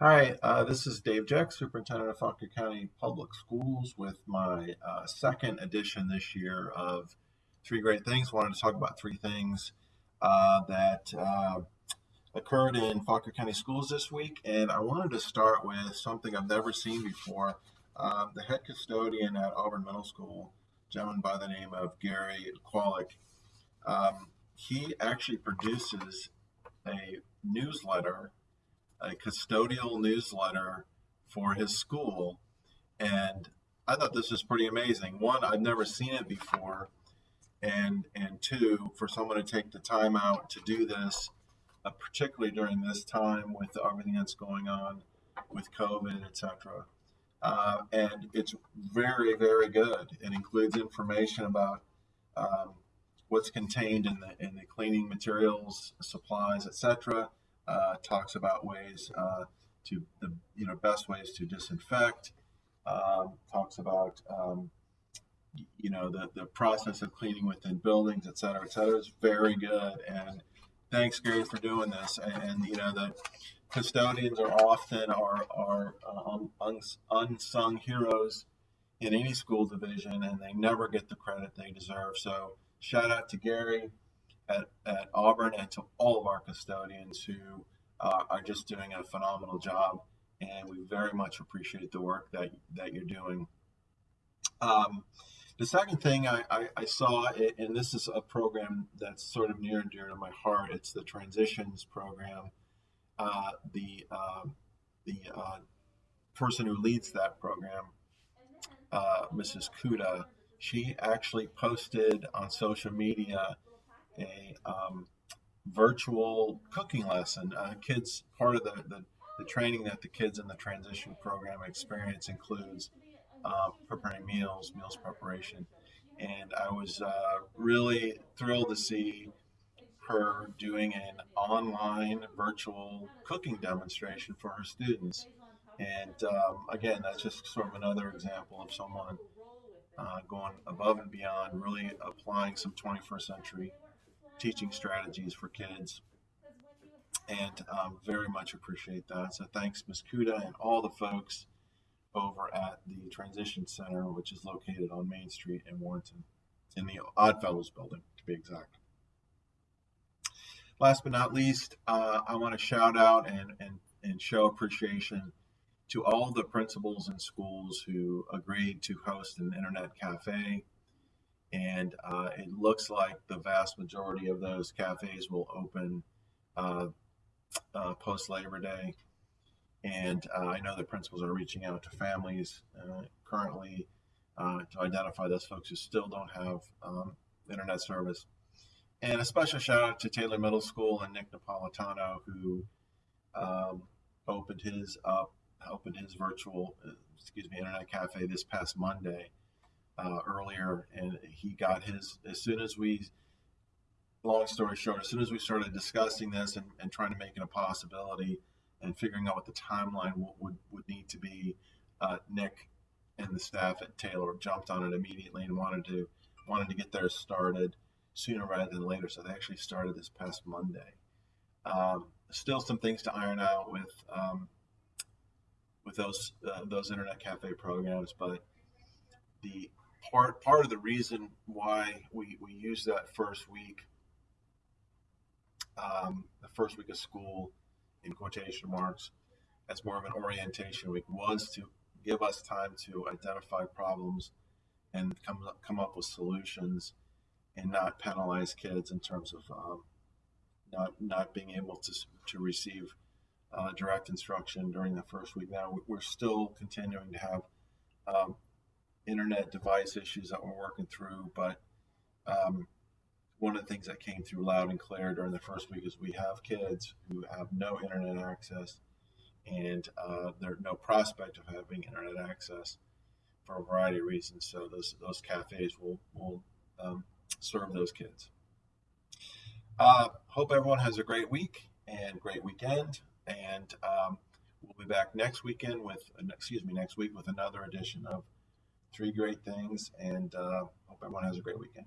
Hi, uh, this is Dave Jeck, Superintendent of Fauquier County Public Schools, with my uh, second edition this year of Three Great Things. Wanted to talk about three things uh, that uh, occurred in Fauquier County Schools this week, and I wanted to start with something I've never seen before. Um, the head custodian at Auburn Middle School, a gentleman by the name of Gary Qualick, um, he actually produces a newsletter a custodial newsletter for his school. And I thought this was pretty amazing. One, I've never seen it before. And, and two, for someone to take the time out to do this, uh, particularly during this time with everything that's going on with COVID, etc. Uh, and it's very, very good. It includes information about um, what's contained in the in the cleaning materials, supplies, etc uh, talks about ways uh, to the you know best ways to disinfect. Um, talks about um, you know the the process of cleaning within buildings, et cetera, et cetera. is very good. And thanks, Gary, for doing this. And, and you know the custodians are often our our uh, unsung heroes in any school division, and they never get the credit they deserve. So shout out to Gary at, at Auburn and to all of our custodians who uh, are just doing a phenomenal job. And we very much appreciate the work that, that you're doing. Um, the second thing I, I, I, saw, and this is a program that's sort of near and dear to my heart, it's the Transitions program. Uh, the uh, the uh, person who leads that program, uh, Mrs. Kuda, she actually posted on social media a um, virtual cooking lesson. Uh, kids, part of the, the, the, training that the kids in the transition program experience includes uh, preparing meals, meals preparation. And I was uh, really thrilled to see her doing an online virtual cooking demonstration for her students. And um, again, that's just sort of another example of someone uh, going above and beyond, really applying some 21st century teaching strategies for kids. And um, very much appreciate that. So thanks, Ms. Kuda, and all the folks over at the Transition Center, which is located on Main Street in Warrenton, in the Oddfellows building, to be exact. Last but not least, uh, I want to shout out and, and, and show appreciation to all the principals and schools who agreed to host an internet cafe and uh, it looks like the vast majority of those cafes will open uh, uh, post Labor Day. And uh, I know the principals are reaching out to families uh, currently uh, to identify those folks who still don't have um, internet service. And a special shout out to Taylor Middle School and Nick Napolitano, who um, opened his up, opened his virtual, excuse me, internet cafe this past Monday uh, earlier, and he got his as soon as we. Long story short, as soon as we started discussing this and, and trying to make it a possibility and figuring out what the timeline would, would, need to be, uh, Nick and the staff at Taylor jumped on it immediately and wanted to wanted to get theirs started sooner rather than later. So they actually started this past Monday. Um, still some things to iron out with um, with those uh, those internet cafe programs, but the part part of the reason why we we use that first week, um, the first week of school, in quotation marks, as more of an orientation week was to give us time to identify problems and come come up with solutions, and not penalize kids in terms of um, not not being able to to receive uh, direct instruction during the first week. Now we're still continuing to have um, internet device issues that we're working through. But um, one of the things that came through loud and clear during the first week is we have kids who have no internet access and uh, there's no prospect of having internet access for a variety of reasons. So those those cafes will will um, serve those kids. Uh, hope everyone has a great week and great weekend, and um, we'll be back next weekend with excuse me next week with another edition of three great things, and uh, hope everyone has a great weekend.